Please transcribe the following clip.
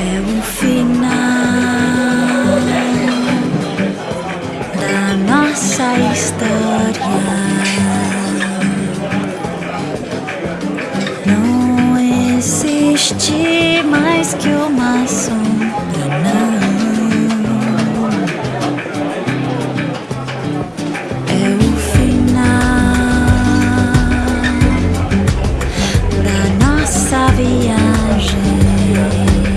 É o final da nossa história. Não existe mais que uma sombra. voyager.